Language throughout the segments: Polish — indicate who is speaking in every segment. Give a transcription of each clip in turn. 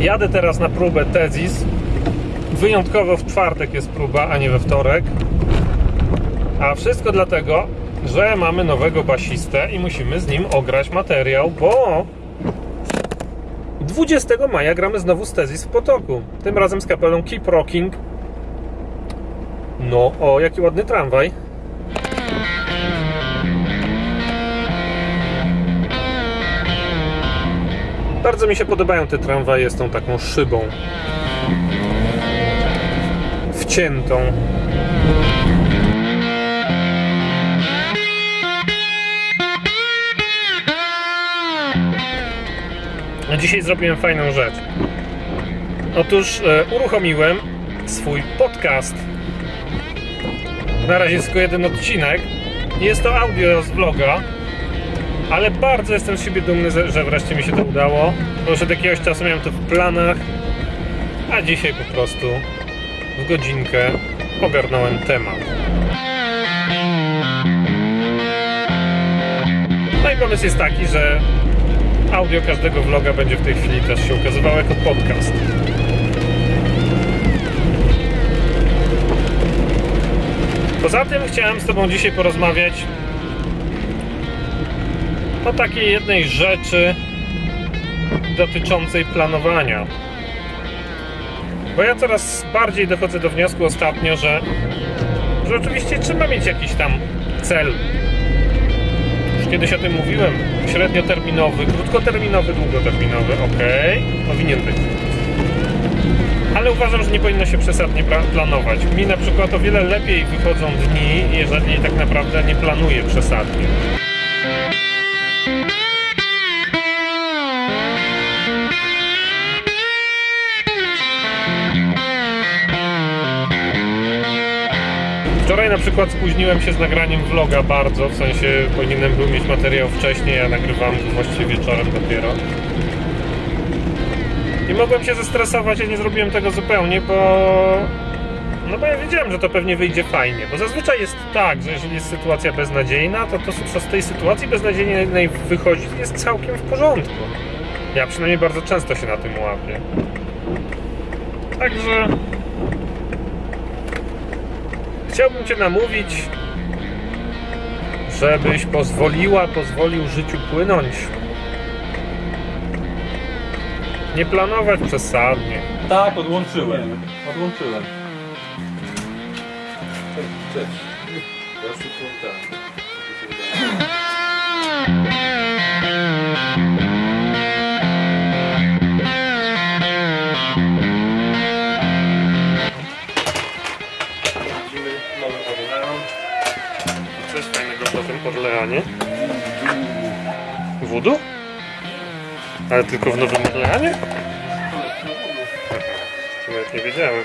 Speaker 1: Jadę teraz na próbę Tezis. Wyjątkowo w czwartek jest próba, a nie we wtorek. A wszystko dlatego, że mamy nowego basistę i musimy z nim ograć materiał, bo 20 maja gramy znowu z Tezis w Potoku. Tym razem z kapelą Keep Rocking. No, o, jaki ładny tramwaj. Bardzo mi się podobają te tramwaje z tą taką szybą. Wciętą. A dzisiaj zrobiłem fajną rzecz. Otóż e, uruchomiłem swój podcast. Na razie tylko jeden odcinek. Jest to audio z vloga, ale bardzo jestem z siebie dumny, że wreszcie mi się to udało. Bo już od jakiegoś czasu miałem to w planach, a dzisiaj po prostu w godzinkę ogarnąłem temat. No i pomysł jest taki, że audio każdego vloga będzie w tej chwili też się ukazywało jako podcast. Poza tym chciałem z Tobą dzisiaj porozmawiać o takiej jednej rzeczy dotyczącej planowania. Bo ja coraz bardziej dochodzę do wniosku ostatnio, że, że oczywiście trzeba mieć jakiś tam cel. Już kiedyś o tym mówiłem. Średnioterminowy, krótkoterminowy, długoterminowy. Ok, powinien być. Ale uważam, że nie powinno się przesadnie planować. Mi na przykład o wiele lepiej wychodzą dni, jeżeli tak naprawdę nie planuję przesadnie. Wczoraj na przykład spóźniłem się z nagraniem vloga bardzo, w sensie powinienem był mieć materiał wcześniej, a nagrywam go właściwie wieczorem dopiero. I mogłem się zestresować, a nie zrobiłem tego zupełnie, bo... No bo ja wiedziałem, że to pewnie wyjdzie fajnie, bo zazwyczaj jest tak, że jeżeli jest sytuacja beznadziejna, to to, co z tej sytuacji beznadziejnej wychodzi, jest całkiem w porządku. Ja przynajmniej bardzo często się na tym łapię. Także... Chciałbym Cię namówić, żebyś pozwoliła, pozwolił życiu płynąć. Nie planować przesadnie.
Speaker 2: Tak, odłączyłem. Odłączyłem. Cześć. Ja
Speaker 1: Orleanie. Wudu? Ale tylko w Nowym Orleanie? Nawet nie wiedziałem.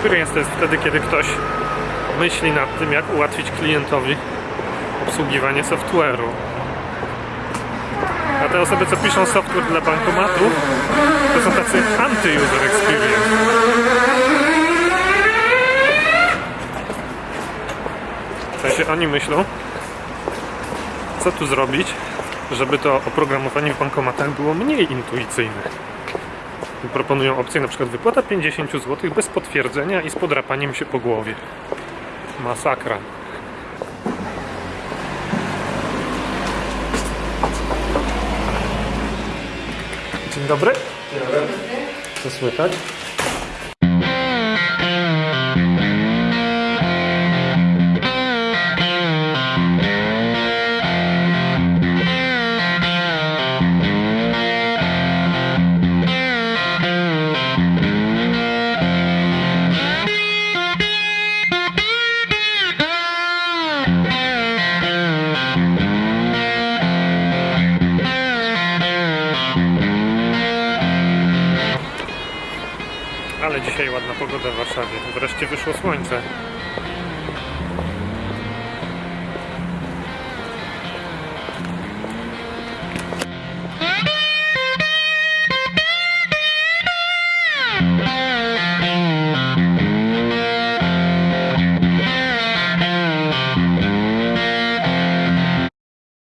Speaker 1: experience to jest wtedy, kiedy ktoś myśli nad tym, jak ułatwić klientowi obsługiwanie software'u. A te osoby, co piszą software dla bankomatów, to są tacy anty-user experience. W sensie oni myślą, co tu zrobić, żeby to oprogramowanie w bankomatach było mniej intuicyjne. Proponują opcję na przykład wypłata 50 zł bez potwierdzenia i z podrapaniem się po głowie. Masakra. Dzień dobry. Dzień dobry. Co słychać? Ale dzisiaj ładna pogoda w Warszawie. Wreszcie wyszło słońce.